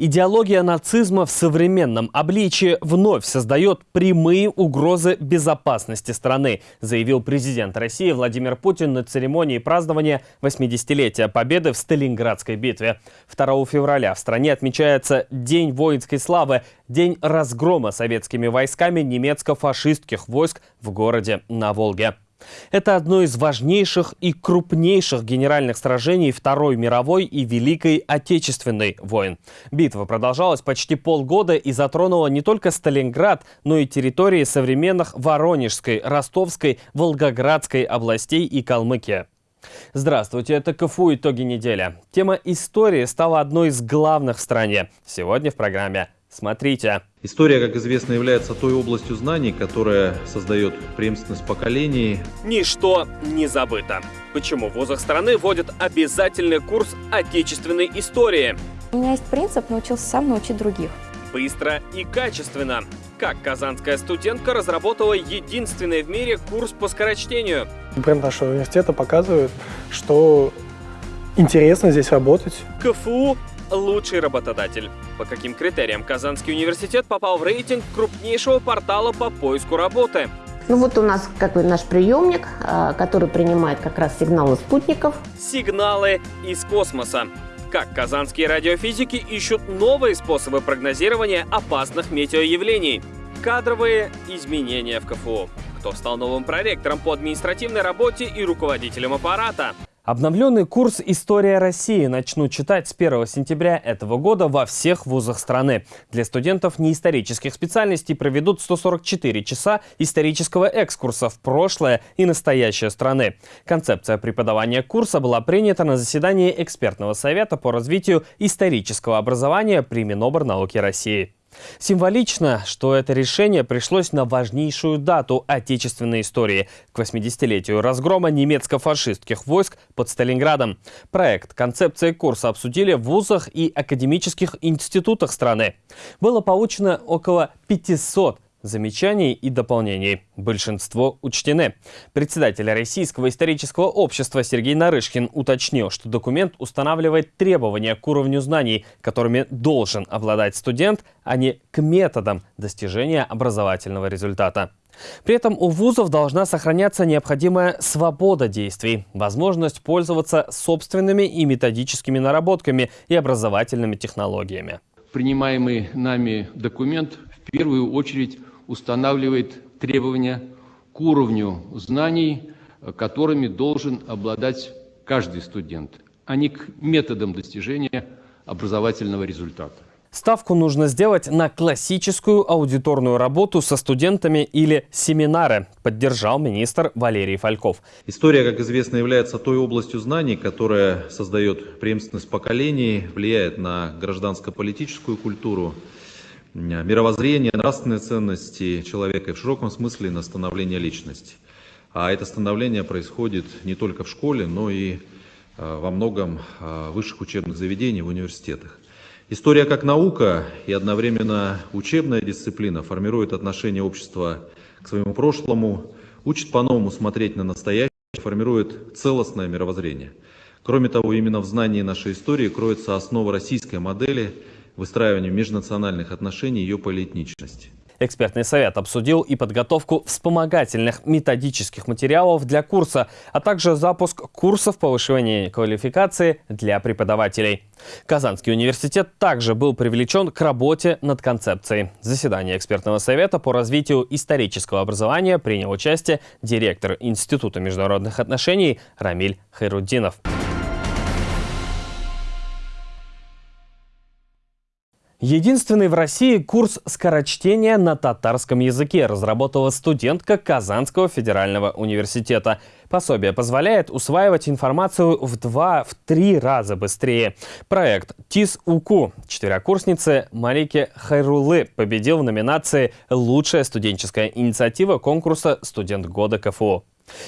Идеология нацизма в современном обличии вновь создает прямые угрозы безопасности страны, заявил президент России Владимир Путин на церемонии празднования 80-летия Победы в Сталинградской битве. 2 февраля в стране отмечается День воинской славы, день разгрома советскими войсками немецко-фашистских войск в городе на Волге. Это одно из важнейших и крупнейших генеральных сражений Второй мировой и Великой Отечественной войн. Битва продолжалась почти полгода и затронула не только Сталинград, но и территории современных Воронежской, Ростовской, Волгоградской областей и Калмыкия. Здравствуйте, это КФУ «Итоги недели». Тема истории стала одной из главных в стране. Сегодня в программе Смотрите. История, как известно, является той областью знаний, которая создает преемственность поколений. Ничто не забыто. Почему в вузах страны вводят обязательный курс отечественной истории? У меня есть принцип «научился сам научить других». Быстро и качественно. Как казанская студентка разработала единственный в мире курс по скорочтению? Бренд нашего университета показывает, что интересно здесь работать. КФУ лучший работодатель. По каким критериям Казанский университет попал в рейтинг крупнейшего портала по поиску работы? Ну вот у нас как бы наш приемник, а, который принимает как раз сигналы спутников. Сигналы из космоса. Как казанские радиофизики ищут новые способы прогнозирования опасных метеоявлений. Кадровые изменения в КФУ. Кто стал новым проректором по административной работе и руководителем аппарата? Обновленный курс «История России» начнут читать с 1 сентября этого года во всех вузах страны. Для студентов неисторических специальностей проведут 144 часа исторического экскурса в прошлое и настоящее страны. Концепция преподавания курса была принята на заседании экспертного совета по развитию исторического образования при Миноборнауке России. Символично, что это решение пришлось на важнейшую дату отечественной истории – к 80-летию разгрома немецко-фашистских войск под Сталинградом. Проект концепции курса обсудили в вузах и академических институтах страны. Было получено около 500 замечаний и дополнений. Большинство учтены. Председатель Российского исторического общества Сергей Нарышкин уточнил, что документ устанавливает требования к уровню знаний, которыми должен обладать студент, а не к методам достижения образовательного результата. При этом у вузов должна сохраняться необходимая свобода действий, возможность пользоваться собственными и методическими наработками и образовательными технологиями. Принимаемый нами документ в первую очередь устанавливает требования к уровню знаний, которыми должен обладать каждый студент, а не к методам достижения образовательного результата. Ставку нужно сделать на классическую аудиторную работу со студентами или семинары, поддержал министр Валерий Фальков. История, как известно, является той областью знаний, которая создает преемственность поколений, влияет на гражданско-политическую культуру, мировоззрение, нравственные ценности человека и в широком смысле на становление личности. А это становление происходит не только в школе, но и а, во многом а, высших учебных заведениях, в университетах. История как наука и одновременно учебная дисциплина формирует отношение общества к своему прошлому, учит по-новому смотреть на настоящее, формирует целостное мировоззрение. Кроме того, именно в знании нашей истории кроется основа российской модели – выстраиванию межнациональных отношений и ее политничности. Экспертный совет обсудил и подготовку вспомогательных методических материалов для курса, а также запуск курсов повышения квалификации для преподавателей. Казанский университет также был привлечен к работе над концепцией. В заседании экспертного совета по развитию исторического образования принял участие директор Института международных отношений Рамиль Хайруддинов. Единственный в России курс скорочтения на татарском языке разработала студентка Казанского федерального университета. Пособие позволяет усваивать информацию в два-три раза быстрее. Проект ТИС-УКУ четверокурсницы Малики Хайрулы победил в номинации «Лучшая студенческая инициатива» конкурса «Студент года КФУ».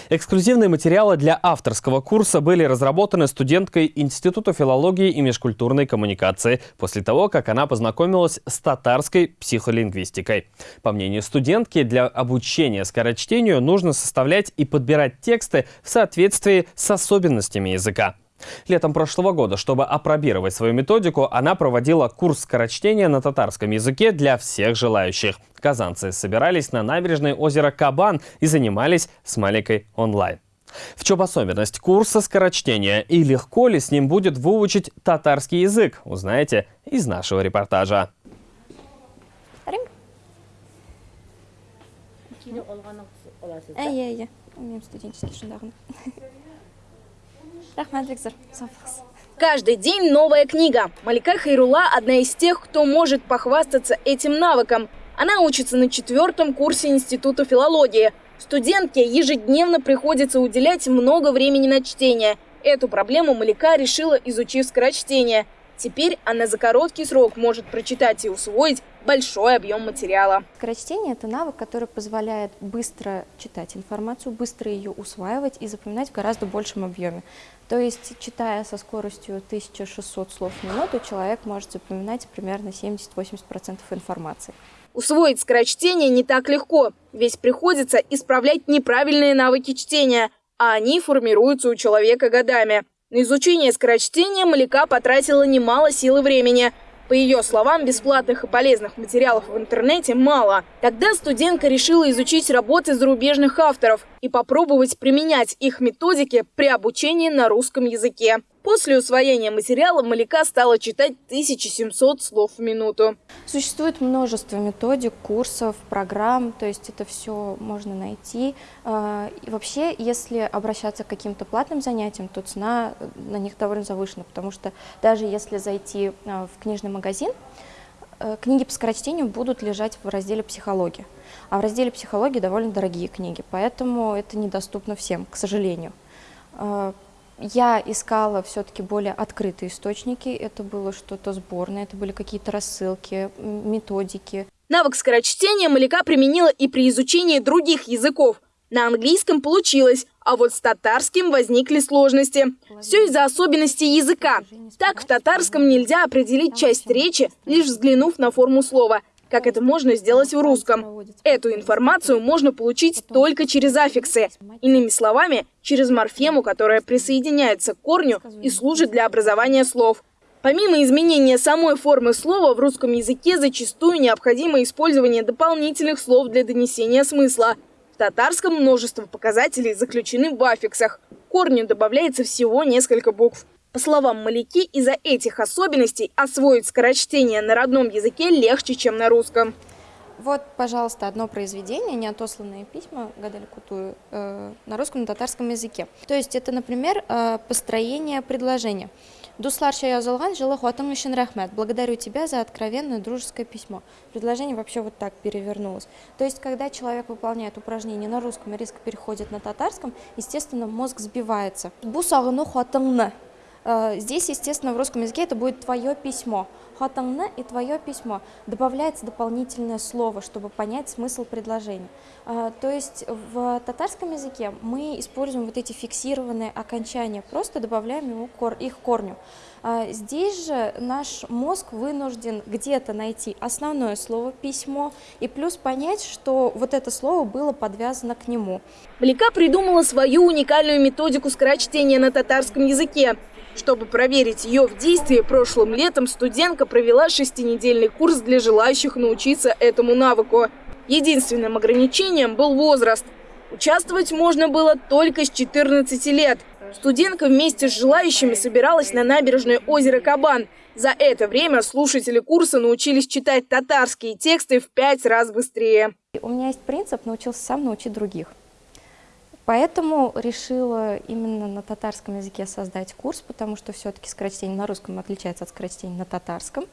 Эксклюзивные материалы для авторского курса были разработаны студенткой Института филологии и межкультурной коммуникации после того, как она познакомилась с татарской психолингвистикой. По мнению студентки, для обучения скорочтению нужно составлять и подбирать тексты в соответствии с особенностями языка. Летом прошлого года, чтобы опробировать свою методику, она проводила курс скорочтения на татарском языке для всех желающих. Казанцы собирались на набережной озера Кабан и занимались с маленькой онлайн. В чем особенность курса скорочтения и легко ли с ним будет выучить татарский язык, узнаете из нашего репортажа. Әйе. Мен студенческий шындағын. Рахмат. Сафықсыз. Каждый день новая книга. Малика Хайрула – одна из тех, кто может похвастаться этим навыком. Она учится на четвертом курсе Института филологии. Студентке ежедневно приходится уделять много времени на чтение. Эту проблему Малика решила, изучив скорочтение. Теперь она за короткий срок может прочитать и усвоить большой объем материала. Скорочтение – это навык, который позволяет быстро читать информацию, быстро ее усваивать и запоминать в гораздо большем объеме. То есть, читая со скоростью 1600 слов в минуту, человек может запоминать примерно 70-80% информации. Усвоить скорочтение не так легко, ведь приходится исправлять неправильные навыки чтения, а они формируются у человека годами. На изучение скорочтения Малика потратила немало сил и времени. По ее словам, бесплатных и полезных материалов в интернете мало. Тогда студентка решила изучить работы зарубежных авторов и попробовать применять их методики при обучении на русском языке. После усвоения материала Малика стала читать 1700 слов в минуту. Существует множество методик, курсов, программ, то есть это все можно найти. А, и вообще, если обращаться к каким-то платным занятиям, то цена на них довольно завышена, потому что даже если зайти а, в книжный магазин, э, книги по скорочтению будут лежать в разделе «Психология». А в разделе «Психология» довольно дорогие книги, поэтому это недоступно всем, к сожалению. Я искала все-таки более открытые источники. Это было что-то сборное, это были какие-то рассылки, методики. Навык скорочтения Малика применила и при изучении других языков. На английском получилось, а вот с татарским возникли сложности. Все из-за особенностей языка. Так в татарском нельзя определить часть речи, лишь взглянув на форму слова как это можно сделать в русском. Эту информацию можно получить только через аффиксы. Иными словами, через морфему, которая присоединяется к корню и служит для образования слов. Помимо изменения самой формы слова, в русском языке зачастую необходимо использование дополнительных слов для донесения смысла. В татарском множество показателей заключены в аффиксах. Корню добавляется всего несколько букв. По словам Маляки, из-за этих особенностей освоить скорочтение на родном языке легче, чем на русском. Вот, пожалуйста, одно произведение, неотосланные письма Гадали Кутую э, на русском и татарском языке. То есть это, например, э, построение предложения. Дуслар Шаязалган жила хуатам еще рахмет. Благодарю тебя за откровенное дружеское письмо. Предложение вообще вот так перевернулось. То есть, когда человек выполняет упражнение на русском и резко переходит на татарском, естественно, мозг сбивается. Бусагну хуатамна. Э, здесь, естественно, в русском языке это будет твое письмо. Хатангна и твое письмо. Добавляется дополнительное слово, чтобы понять смысл предложения. Э, то есть в татарском языке мы используем вот эти фиксированные окончания, просто добавляем кор, их корню. Э, здесь же наш мозг вынужден где-то найти основное слово «письмо» и плюс понять, что вот это слово было подвязано к нему. Блика придумала свою уникальную методику скорочтения на татарском языке. Чтобы проверить ее в действии, прошлым летом студентка провела шестинедельный курс для желающих научиться этому навыку. Единственным ограничением был возраст. Участвовать можно было только с 14 лет. Студентка вместе с желающими собиралась на набережной озера Кабан. За это время слушатели курса научились читать татарские тексты в пять раз быстрее. У меня есть принцип «научился сам научить других». Поэтому решила именно на татарском языке создать курс, потому что все-таки скорочтение на русском отличается от скорочтения на татарском.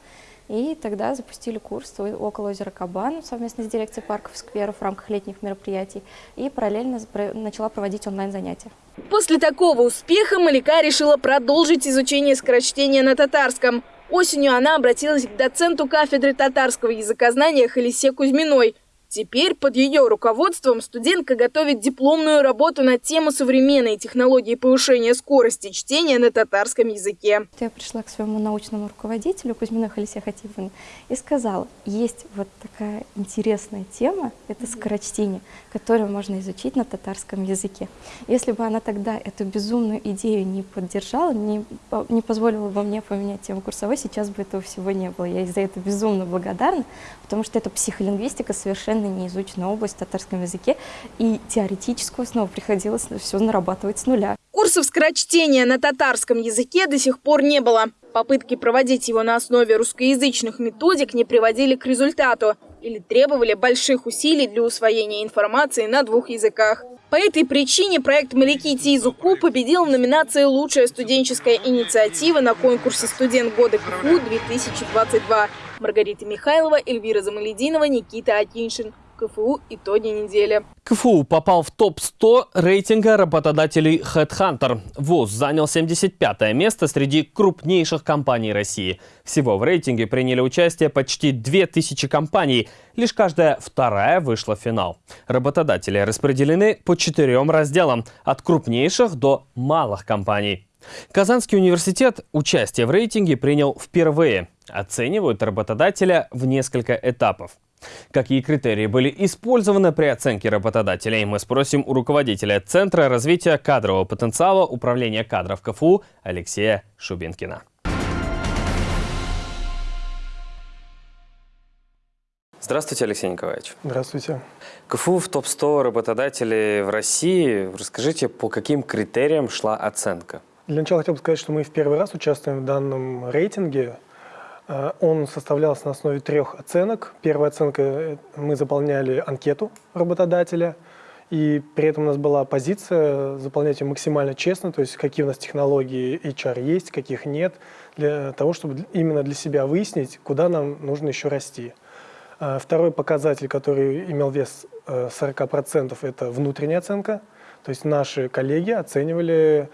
И тогда запустили курс около озера Кабан совместно с дирекцией парков и скверов в рамках летних мероприятий и параллельно начала проводить онлайн-занятия. После такого успеха Малика решила продолжить изучение скорочтения на татарском. Осенью она обратилась к доценту кафедры татарского языкознания Халисе Кузьминой – Теперь под ее руководством студентка готовит дипломную работу на тему современной технологии повышения скорости чтения на татарском языке. Я пришла к своему научному руководителю Кузьмину Халисе Хатиповне и сказала, есть вот такая интересная тема, это скорочтение, которую можно изучить на татарском языке. Если бы она тогда эту безумную идею не поддержала, не, не позволила бы мне поменять тему курсовой, сейчас бы этого всего не было. Я ей за это безумно благодарна, потому что это психолингвистика совершенно совершенно неизученная область в татарском языке, и теоретическую основу приходилось все нарабатывать с нуля. Курсов скорочтения на татарском языке до сих пор не было. Попытки проводить его на основе русскоязычных методик не приводили к результату или требовали больших усилий для усвоения информации на двух языках. По этой причине проект «Моряки Тизуку» победил в номинации «Лучшая студенческая инициатива» на конкурсе «Студент года КФУ-2022». Маргарита Михайлова, Эльвира Замалединова, Никита Акиншин. КФУ итоги недели. КФУ попал в топ-100 рейтинга работодателей HeadHunter. ВУЗ занял 75 место среди крупнейших компаний России. Всего в рейтинге приняли участие почти 2000 компаний. Лишь каждая вторая вышла в финал. Работодатели распределены по четырем разделам, от крупнейших до малых компаний. Казанский университет участие в рейтинге принял впервые. Оценивают работодателя в несколько этапов. Какие критерии были использованы при оценке работодателей, мы спросим у руководителя Центра развития кадрового потенциала Управления кадров КФУ Алексея Шубинкина. Здравствуйте, Алексей Николаевич. Здравствуйте. КФУ в топ-100 работодателей в России. Расскажите, по каким критериям шла оценка? Для начала хотел бы сказать, что мы в первый раз участвуем в данном рейтинге. Э, он составлялся на основе трех оценок. Первая оценка э, – мы заполняли анкету работодателя, и при этом у нас была позиция заполнять ее максимально честно, то есть какие у нас технологии HR есть, каких нет, для того, чтобы именно для себя выяснить, куда нам нужно еще расти. Э, второй показатель, который имел вес 40%, это внутренняя оценка. То есть наши коллеги оценивали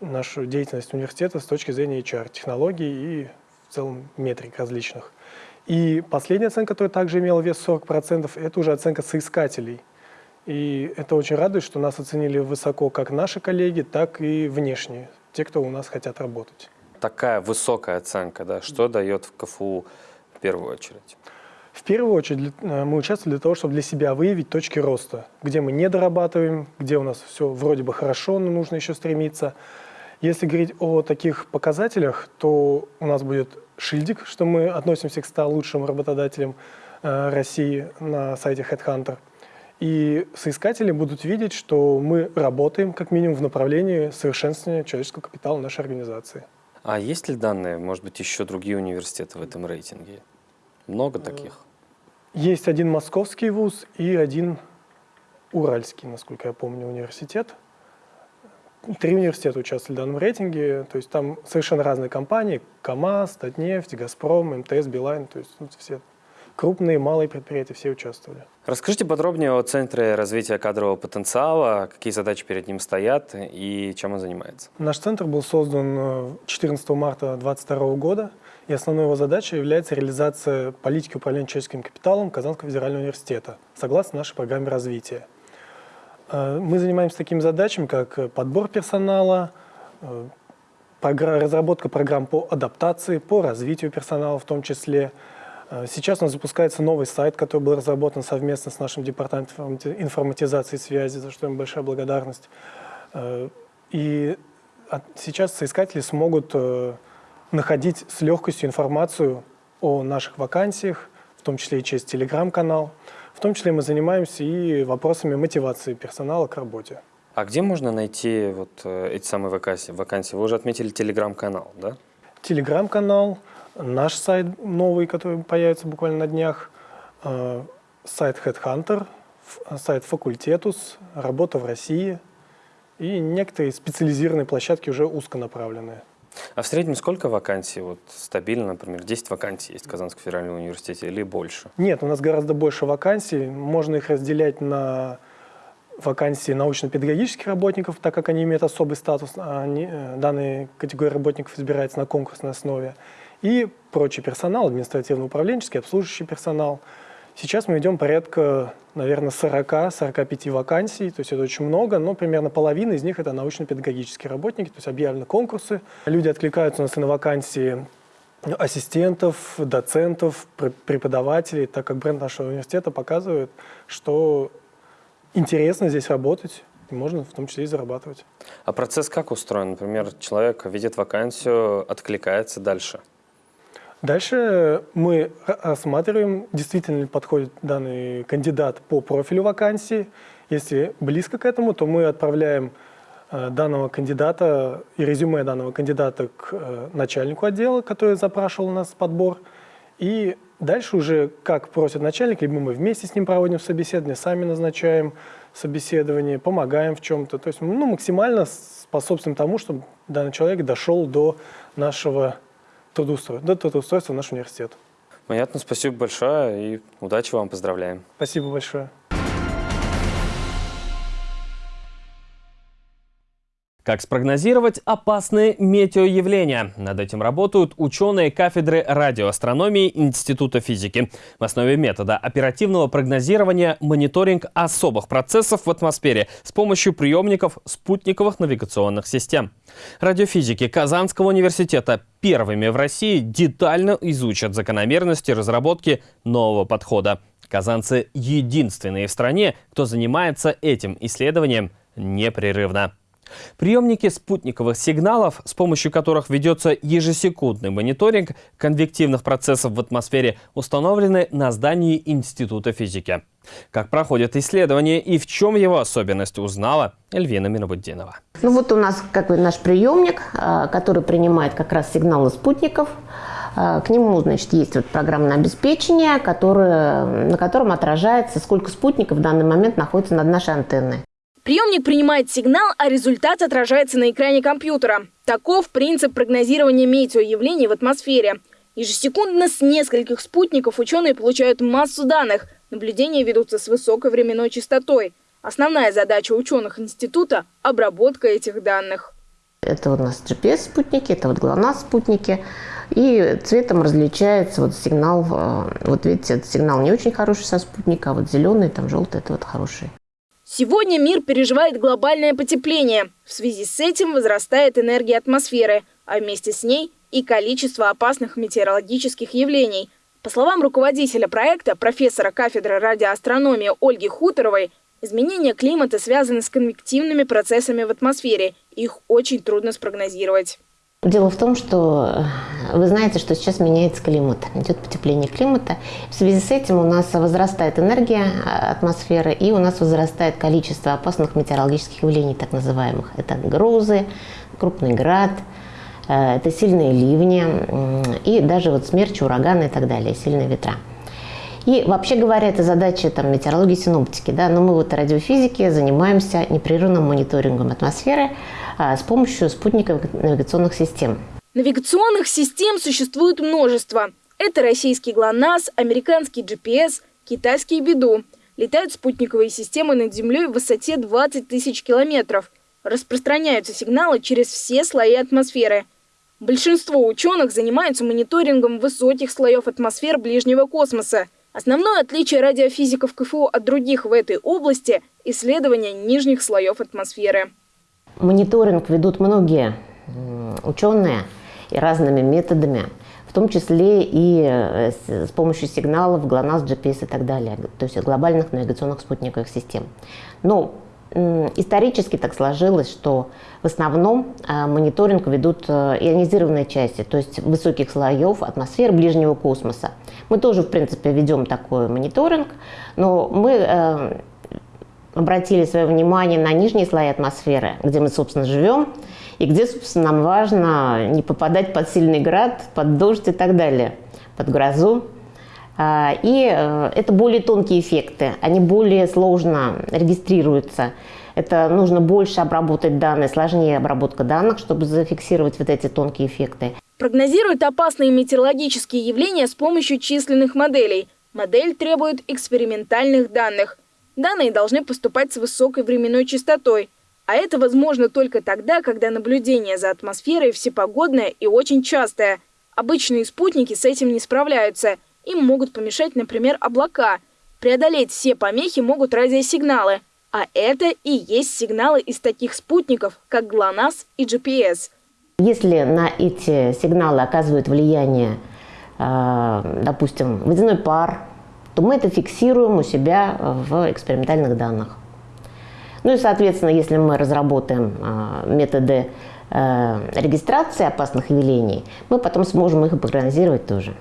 нашу деятельность университета с точки зрения HR, технологий и в целом метрик различных. И последняя оценка, которая также имела вес 40%, это уже оценка соискателей. И это очень радует, что нас оценили высоко как наши коллеги, так и внешние, те, кто у нас хотят работать. Такая высокая оценка, да, что дает в КФУ в первую очередь? В первую очередь э, мы участвовали для того, чтобы для себя выявить точки роста, где мы не дорабатываем, где у нас все вроде бы хорошо, но нужно еще стремиться. Если говорить о таких показателях, то у нас будет шильдик, что мы относимся к 100 лучшим работодателям э, России на сайте HeadHunter. И соискатели будут видеть, что мы работаем как минимум в направлении совершенствования человеческого капитала нашей организации. А есть ли данные, может быть, еще другие университеты в этом рейтинге? Много таких? Есть один московский вуз и один уральский, насколько я помню, университет три университета участвовали в данном рейтинге, то есть там совершенно разные компании, КАМАЗ, Татнефть, Газпром, МТС, Билайн, то есть все крупные, малые предприятия, все участвовали. Расскажите подробнее о Центре развития кадрового потенциала, какие задачи перед ним стоят и чем он занимается. Наш центр был создан 14 э, марта 2022 года, и основной его задачей является реализация политики управления человеческим капиталом Казанского федерального университета, согласно нашей программе развития. Э, мы занимаемся такими задачами, как э, подбор персонала, э, разработка программ по адаптации, по развитию персонала в том числе. Сейчас у нас запускается новый сайт, который был разработан совместно с нашим департаментом информатизации и связи, за что им большая благодарность. И сейчас соискатели смогут находить с легкостью информацию о наших вакансиях, в том числе и через телеграм-канал. В том числе мы занимаемся и вопросами мотивации персонала к работе. А где можно найти вот э, эти самые вакансии? вакансии? Вы уже отметили телеграм-канал, да? Телеграм-канал, наш сайт новый, который появится буквально на днях, э, сайт Headhunter, сайт Факультетус, работа в России и некоторые специализированные площадки уже узконаправленные. А в среднем сколько вакансий? Вот стабильно, например, 10 вакансий есть в Казанском федеральном университете или больше? Нет, у нас гораздо больше вакансий. Можно их разделять на вакансии научно-педагогических работников, так как они имеют особый статус, а они, э, данные категории работников избирается на конкурсной основе, и прочий персонал, административно-управленческий, обслуживающий персонал. Сейчас мы ведем порядка, наверное, 40-45 вакансий, то есть это очень много, но примерно половина из них это научно-педагогические работники, то есть объявлены конкурсы. Люди откликаются у нас и на вакансии ассистентов, доцентов, преподавателей, так как бренд нашего университета показывает, что интересно здесь работать, и можно в том числе и зарабатывать. А процесс как устроен? Например, человек видит вакансию, откликается дальше? Дальше мы осматриваем, действительно ли подходит данный кандидат по профилю вакансии. Если близко к этому, то мы отправляем э, данного кандидата и резюме данного кандидата к э, начальнику отдела, который запрашивал у нас подбор. И дальше уже, как просит начальник, либо мы вместе с ним проводим собеседование, сами назначаем собеседование, помогаем в чем-то. То есть ну, максимально способствуем тому, чтобы данный человек дошел до нашего трудоустройства, до трудоустройства в наш университет. Понятно, спасибо большое и удачи вам, поздравляем. Спасибо большое. Как спрогнозировать опасные метеоявления? Над этим работают ученые кафедры радиоастрономии Института физики. В основе метода оперативного прогнозирования мониторинг особых процессов в атмосфере с помощью приемников спутниковых навигационных систем. Радиофизики Казанского университета первыми в России детально изучат закономерности разработки нового подхода. Казанцы единственные в стране, кто занимается этим исследованием непрерывно. Приемники спутниковых сигналов, с помощью которых ведется ежесекундный мониторинг конвективных процессов в атмосфере, установлены на здании Института физики. Как проходит исследование и в чем его особенность, узнала Эльвина Минобуддинова. Ну вот у нас как бы наш приемник, а, который принимает как раз сигналы спутников. А, к нему, значит, есть вот программное обеспечение, которое, на котором отражается, сколько спутников в данный момент находится над нашей антенной. Приемник принимает сигнал, а результат отражается на экране компьютера. Таков принцип прогнозирования метеоявлений в атмосфере. Ежесекундно с нескольких спутников ученые получают массу данных. Наблюдения ведутся с высокой временной частотой. Основная задача ученых института – обработка этих данных. Это у нас GPS-спутники, это вот ГЛОНАСС-спутники. И цветом различается вот сигнал, э, вот видите, этот сигнал не очень хороший со спутника, а вот зеленый, там желтый, это вот хороший. Сегодня мир переживает глобальное потепление. В связи с этим возрастает энергия атмосферы, а вместе с ней и количество опасных метеорологических явлений. По словам руководителя проекта, профессора кафедры радиоастрономии Ольги Хуторовой, изменения климата связаны с конвективными процессами в атмосфере. Их очень трудно спрогнозировать. Дело в том, что э, вы знаете, что сейчас меняется климат, идет потепление климата. В связи с этим у нас возрастает энергия э, атмосферы и у нас возрастает количество опасных метеорологических явлений, так называемых. Это грозы, крупный град, э, это сильные ливни и даже вот смерчи, ураганы и так далее, сильные ветра. И вообще говоря, это задача там, метеорологии синоптики. Да? Но мы вот радиофизики занимаемся непрерывным мониторингом атмосферы, с помощью спутниковых навигационных систем. Навигационных систем существует множество. Это российский ГЛОНАСС, американский GPS, китайский БИДУ. Летают спутниковые системы над Землей в высоте 20 тысяч километров. Распространяются сигналы через все слои атмосферы. Большинство ученых занимаются мониторингом высоких слоев атмосфер ближнего космоса. Основное отличие радиофизиков КФУ от других в этой области – исследование нижних слоев атмосферы. Мониторинг ведут многие ученые и разными методами, в том числе и э, с помощью сигналов ГЛОНАСС, GPS и так далее, то есть глобальных навигационных спутниковых систем. Но исторически так сложилось, что в основном э, мониторинг ведут э, ионизированные части, то есть высоких слоев атмосферы ближнего космоса. Мы тоже, в принципе, ведем такой мониторинг, но мы обратили свое внимание на нижние слои атмосферы, где мы, собственно, живем, и где, собственно, нам важно не попадать под сильный град, под дождь и так далее, под грозу. А, и э, это более тонкие эффекты, они более сложно регистрируются. Это нужно больше обработать данные, сложнее обработка данных, чтобы зафиксировать вот эти тонкие эффекты. Прогнозируют опасные метеорологические явления с помощью численных моделей. Модель требует экспериментальных данных. Данные должны поступать с высокой временной частотой. А это возможно только тогда, когда наблюдение за атмосферой всепогодное и очень частое. Обычные спутники с этим не справляются. Им могут помешать, например, облака. Преодолеть все помехи могут радиосигналы. А это и есть сигналы из таких спутников, как ГЛОНАСС и GPS. Если на эти сигналы оказывают влияние, э, допустим, водяной пар, то мы это фиксируем у себя в экспериментальных данных. Ну и, соответственно, если мы разработаем э, методы э, регистрации опасных явлений, мы потом сможем их прогнозировать тоже.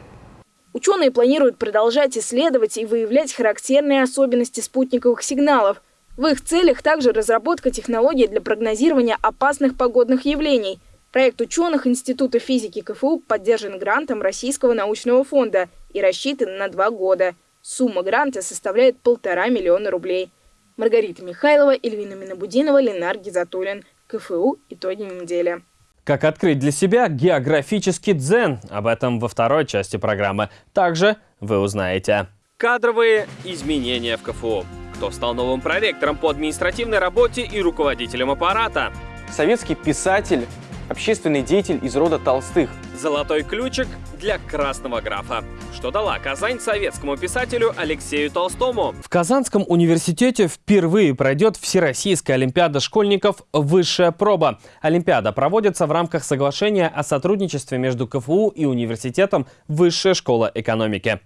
Ученые планируют продолжать исследовать и выявлять характерные особенности спутниковых сигналов. В их целях также разработка технологий для прогнозирования опасных погодных явлений. Проект ученых Института физики КФУ поддержан грантом Российского научного фонда и рассчитан на два года. Сумма гранта составляет полтора миллиона рублей. Маргарита Михайлова, Эльвина Минобудинова, Ленар Гизатуллин. КФУ «Итоги недели». Как открыть для себя географический дзен? Об этом во второй части программы. Также вы узнаете. Кадровые изменения в КФУ. Кто стал новым проректором по административной работе и руководителем аппарата? Советский писатель, общественный деятель из рода Толстых. Золотой ключик для красного графа. Что дала Казань советскому писателю Алексею Толстому? В Казанском университете впервые пройдет Всероссийская Олимпиада школьников «Высшая проба». Олимпиада проводится в рамках соглашения о сотрудничестве между КФУ и университетом «Высшая школа экономики».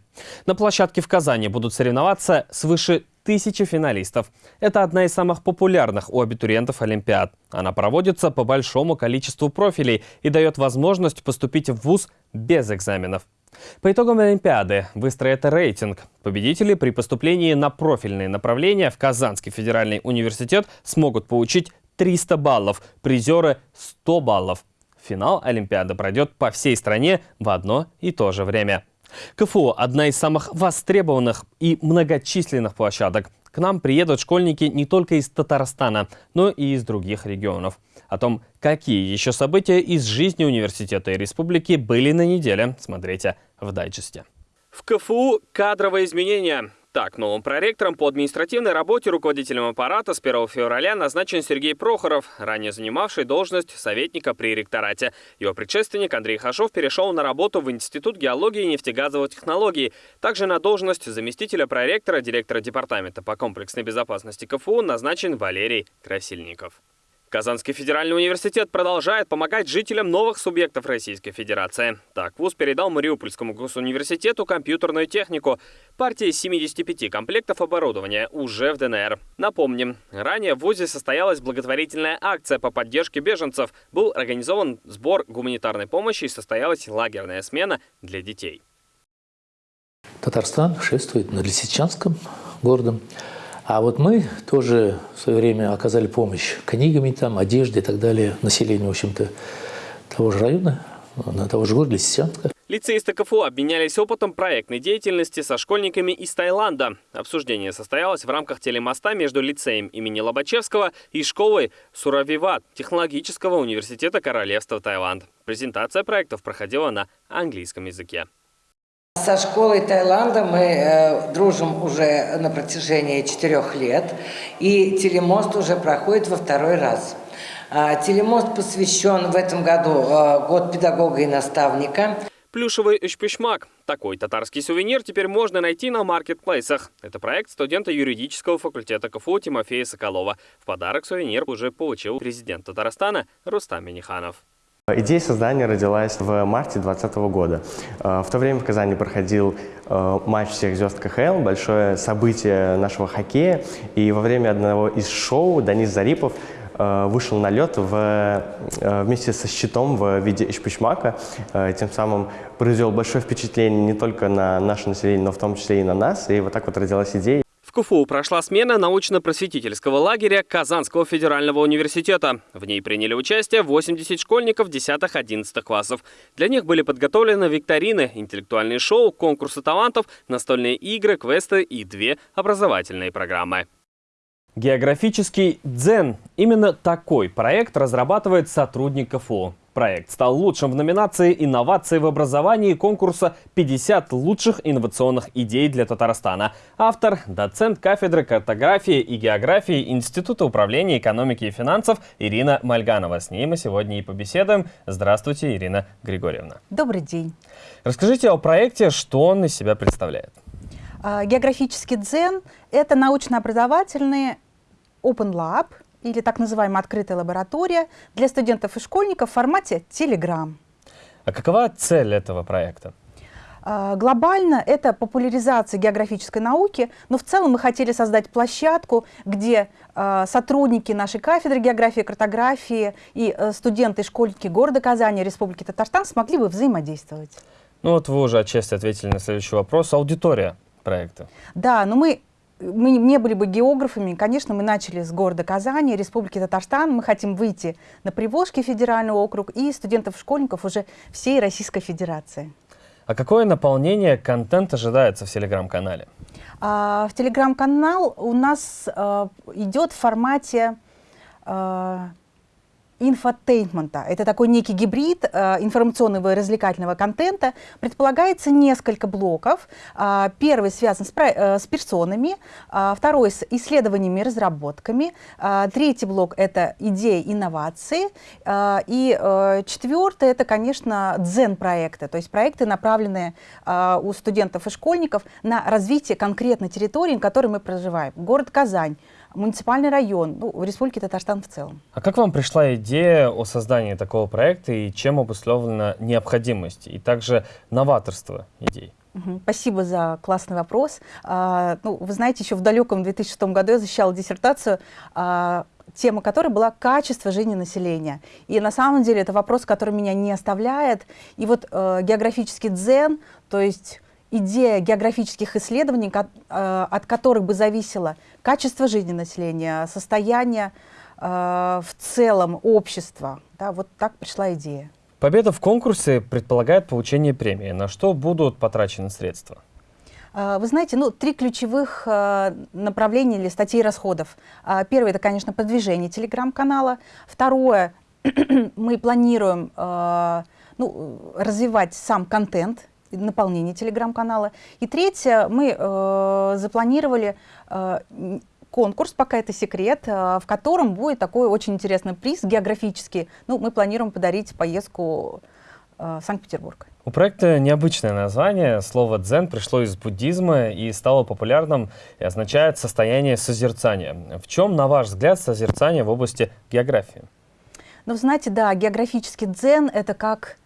На площадке в Казани будут соревноваться свыше тысячи финалистов. Это одна из самых популярных у абитуриентов Олимпиад. Она проводится по большому количеству профилей и дает возможность поступить в ВУЗ без экзаменов. По итогам Олимпиады выстроят рейтинг. Победители при поступлении на профильные направления в Казанский федеральный университет смогут получить 300 баллов, призеры 100 баллов. Финал Олимпиады пройдет по всей стране в одно и то же время. КФУ – одна из самых востребованных и многочисленных площадок. К нам приедут школьники не только из Татарстана, но и из других регионов. О том, какие еще события из жизни университета и республики были на неделе, смотрите в дайджесте. В КФУ кадровые изменения. Так, новым проректором по административной работе руководителем аппарата с 1 февраля назначен Сергей Прохоров, ранее занимавший должность советника при ректорате. Его предшественник Андрей Хашов перешел на работу в Институт геологии и нефтегазовых технологий. Также на должность заместителя проректора, директора департамента по комплексной безопасности КФУ назначен Валерий Красильников. Казанский федеральный университет продолжает помогать жителям новых субъектов Российской Федерации. Так, ВУЗ передал Мариупольскому госуниверситету компьютерную технику. Партия 75 комплектов оборудования уже в ДНР. Напомним, ранее в ВУЗе состоялась благотворительная акция по поддержке беженцев. Был организован сбор гуманитарной помощи и состоялась лагерная смена для детей. Татарстан шествует над Лисичанском городом. А вот мы тоже в свое время оказали помощь книгами, там, одежде и так далее населению, в общем-то, того же района, на того же города Лисичанска. Лицеисты КФУ обменялись опытом проектной деятельности со школьниками из Таиланда. Обсуждение состоялось в рамках телемоста между лицеем имени Лобачевского и школой Суравиват Технологического университета Королевства Таиланд. Презентация проектов проходила на английском языке. Со школой Таиланда мы э, дружим уже на протяжении четырех лет, и телемост уже проходит во второй раз. А, телемост посвящен в этом году э, год педагога и наставника. Плюшевый эшпишмак. Такой татарский сувенир теперь можно найти на маркетплейсах. Это проект студента юридического факультета КФУ Тимофея Соколова. В подарок сувенир уже получил президент Татарстана Рустам Миниханов. Идея создания родилась в марте 2020 года. Э, в то время в Казани проходил э, матч всех звезд КХЛ, большое событие нашего хоккея. И во время одного из шоу Данис Зарипов э, вышел на лед в, вместе со щитом в виде ишпичмака. Тем самым произвел большое впечатление не только на наше население, но в том числе и на нас. И вот так вот родилась идея. КФУ прошла смена научно-просветительского лагеря Казанского федерального университета. В ней приняли участие 80 школьников 10-11 классов. Для них были подготовлены викторины, интеллектуальные шоу, конкурсы талантов, настольные игры, квесты и две образовательные программы. Географический дзен. Именно такой проект разрабатывает сотрудник КФУ. Проект стал лучшим в номинации «Инновации в образовании» конкурса «50 лучших инновационных идей для Татарстана». Автор – доцент кафедры картографии и географии Института управления экономики и финансов Ирина Мальганова. С ней мы сегодня и побеседуем. Здравствуйте, Ирина Григорьевна. Добрый день. Расскажите о проекте, что он из себя представляет. А, географический дзен – это научно-образовательный Open Lab, или так называемая открытая лаборатория для студентов и школьников в формате Telegram. А какова цель этого проекта? А, глобально это популяризация географической науки, но в целом мы хотели создать площадку, где а, сотрудники нашей кафедры географии и картографии и э, студенты и школьники города Казани, Республики Татарстан смогли бы взаимодействовать. Ну вот вы уже отчасти ответили на следующий вопрос. Аудитория проекта. Да, но мы мы не были бы географами, конечно, мы начали с города Казани, Республики Татарстан. Мы хотим выйти на Приволжский федеральный округ и студентов-школьников уже всей Российской Федерации. А какое наполнение контент ожидается в телеграм-канале? А, в телеграм-канал у нас а, идет в формате а, инфотейнмента. Это такой некий гибрид э, информационного и развлекательного контента. Предполагается несколько блоков. Э, первый связан с, э, с персонами, э, второй с исследованиями и разработками, э, третий блок — это идеи инновации, э, и э, четвертый — это, конечно, дзен-проекты, то есть проекты, направленные э, у студентов и школьников на развитие конкретной территории, на которой мы проживаем. Город Казань, муниципальный район, ну, в Республике Татарстан в целом. А как вам пришла идея о создании такого проекта и чем обусловлена необходимость и также новаторство идей? Спасибо за классный вопрос. А, ну, вы знаете, еще в далеком 2006 году я защищала диссертацию, а, тема которой была качество жизни населения. И на самом деле это вопрос, который меня не оставляет. И вот э, географический дзен, то есть идея географических исследований, э, от которых бы зависело качество жизни населения, состояние э, в целом общества. Да, вот так пришла идея. Победа в конкурсе предполагает получение премии. На что будут потрачены средства? Э, вы знаете, ну, три ключевых направления или статей расходов. Первое – это, конечно, продвижение телеграм-канала. Второе – мы планируем ну, развивать сам контент наполнение телеграм-канала. И третье, мы э, запланировали э, конкурс, пока это секрет, э, в котором будет такой очень интересный приз географический. Ну, мы планируем подарить поездку э, в Санкт-Петербург. У проекта необычное название. Слово «дзен» пришло из буддизма и стало популярным и означает «состояние созерцания». В чем, на ваш взгляд, созерцание в области географии? Ну, знаете, да, географический дзен — это как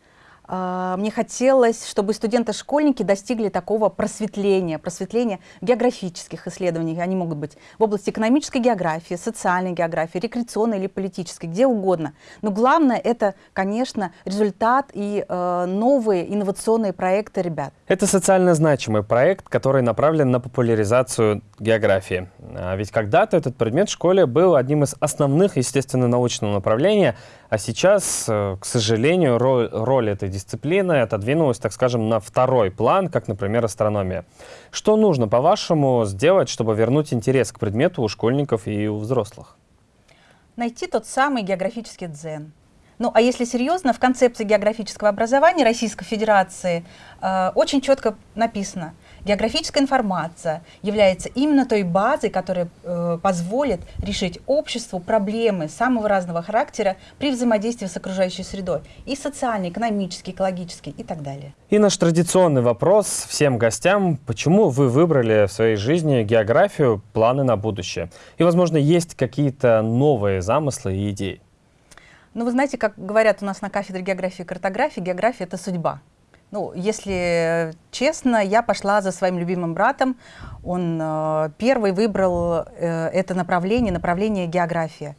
мне хотелось, чтобы студенты-школьники достигли такого просветления, просветления географических исследований. Они могут быть в области экономической географии, социальной географии, рекреационной или политической, где угодно. Но главное это, конечно, результат и э, новые инновационные проекты ребят. Это социально значимый проект, который направлен на популяризацию географии. А ведь когда-то этот предмет в школе был одним из основных естественно-научного направления, а сейчас, э, к сожалению, роль, роль этой дисциплины отодвинулась, так скажем, на второй план, как, например, астрономия. Что нужно, по-вашему, сделать, чтобы вернуть интерес к предмету у школьников и у взрослых? Найти тот самый географический дзен. Ну, а если серьезно, в концепции географического образования Российской Федерации э, очень четко написано – Географическая информация является именно той базой, которая э, позволит решить обществу проблемы самого разного характера при взаимодействии с окружающей средой. И социальный, экономический, экологический и так далее. И наш традиционный вопрос всем гостям. Почему вы выбрали в своей жизни географию, планы на будущее? И, возможно, есть какие-то новые замыслы и идеи? Ну, вы знаете, как говорят у нас на кафедре географии и картографии, география — это судьба. Ну, если честно, я пошла за своим любимым братом. Он э, первый выбрал э, это направление, направление география.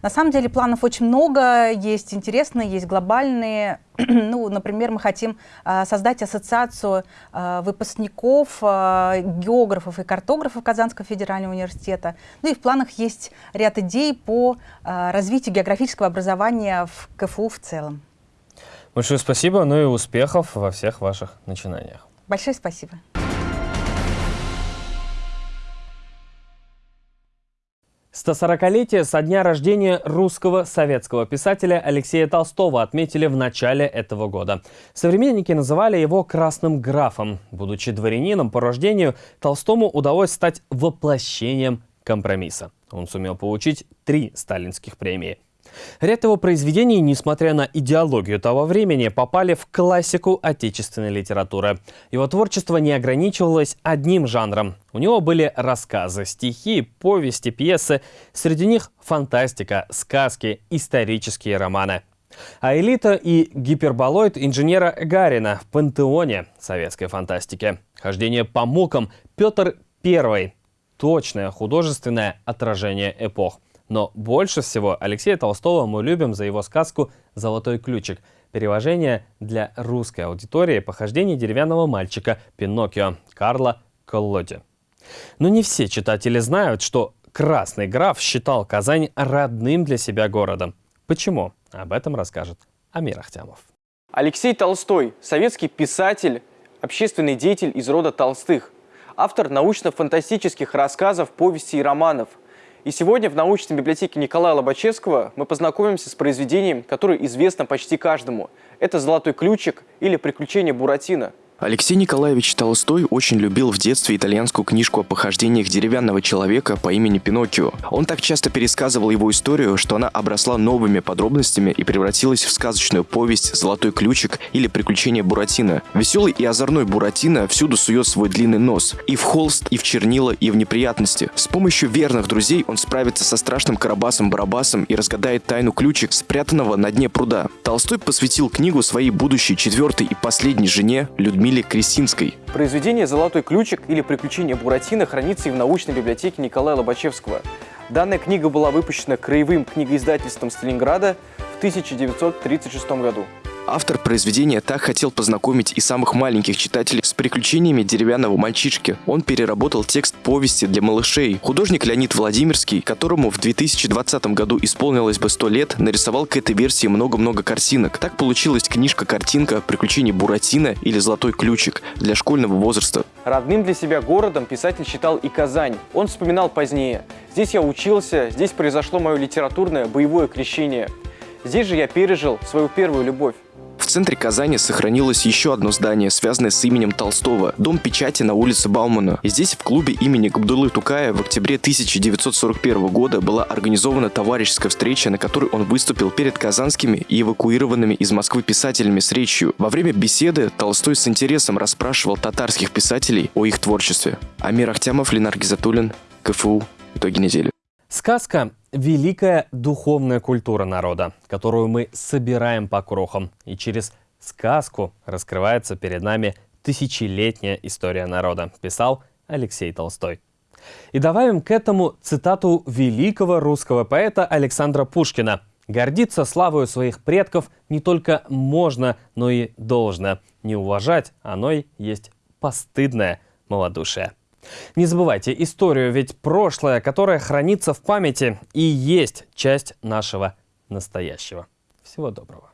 На самом деле планов очень много, есть интересные, есть глобальные. ну, например, мы хотим э, создать ассоциацию э, выпускников, э, географов и картографов Казанского федерального университета. Ну и в планах есть ряд идей по э, развитию географического образования в КФУ в целом. Большое спасибо, ну и успехов во всех ваших начинаниях. Большое спасибо. Стосорокалетие со дня рождения русского советского писателя Алексея Толстого отметили в начале этого года. Современники называли его «красным графом». Будучи дворянином по рождению, Толстому удалось стать воплощением компромисса. Он сумел получить три сталинских премии – Ряд его произведений, несмотря на идеологию того времени, попали в классику отечественной литературы. Его творчество не ограничивалось одним жанром. У него были рассказы, стихи, повести, пьесы. Среди них фантастика, сказки, исторические романы. А элита и гиперболоид инженера Гарина в пантеоне советской фантастики. Хождение по мукам Петр I. Точное художественное отражение эпох. Но больше всего Алексея Толстого мы любим за его сказку «Золотой ключик». Перевожение для русской аудитории похождений деревянного мальчика Пиноккио Карла Коллоди. Но не все читатели знают, что Красный граф считал Казань родным для себя городом. Почему? Об этом расскажет Амир Ахтямов. Алексей Толстой – советский писатель, общественный деятель из рода Толстых, автор научно-фантастических рассказов, повестей и романов – и сегодня в научной библиотеке Николая Лобачевского мы познакомимся с произведением, которое известно почти каждому. Это «Золотой ключик» или «Приключения Буратино». Алексей Николаевич Толстой очень любил в детстве итальянскую книжку о похождениях деревянного человека по имени Пиноккио. Он так часто пересказывал его историю, что она обросла новыми подробностями и превратилась в сказочную повесть «Золотой ключик» или «Приключения Буратино». Веселый и озорной Буратино всюду сует свой длинный нос. И в холст, и в чернила, и в неприятности. С помощью верных друзей он справится со страшным Карабасом-Барабасом и разгадает тайну ключик, спрятанного на дне пруда. Толстой посвятил книгу своей будущей четвертой и последней жене Людмиле Людмиле Кресинской. Произведение «Золотой ключик» или «Приключения Буратино» хранится и в научной библиотеке Николая Лобачевского. Данная книга была выпущена краевым книгоиздательством Сталинграда в 1936 году. Автор произведения так хотел познакомить и самых маленьких читателей с приключениями деревянного мальчишки. Он переработал текст повести для малышей. Художник Леонид Владимирский, которому в 2020 году исполнилось бы 100 лет, нарисовал к этой версии много-много картинок. Так получилась книжка-картинка «Приключения Буратино» или «Золотой ключик» для школьного возраста. Родным для себя городом писатель считал и Казань. Он вспоминал позднее. «Здесь я учился, здесь произошло мое литературное боевое крещение. Здесь же я пережил свою первую любовь. В центре Казани сохранилось еще одно здание, связанное с именем Толстого – Дом печати на улице Баумана. И здесь в клубе имени Габдулы Тукая в октябре 1941 года была организована товарищеская встреча, на которой он выступил перед казанскими и эвакуированными из Москвы писателями с речью. Во время беседы Толстой с интересом расспрашивал татарских писателей о их творчестве. Амир Ахтямов, Ленар Гизатуллин, КФУ. Итоги недели. Сказка – великая духовная культура народа, которую мы собираем по крохам. И через сказку раскрывается перед нами тысячелетняя история народа, писал Алексей Толстой. И добавим к этому цитату великого русского поэта Александра Пушкина. «Гордиться славою своих предков не только можно, но и должно. Не уважать оно и есть постыдное малодушие». Не забывайте историю, ведь прошлое, которое хранится в памяти, и есть часть нашего настоящего. Всего доброго.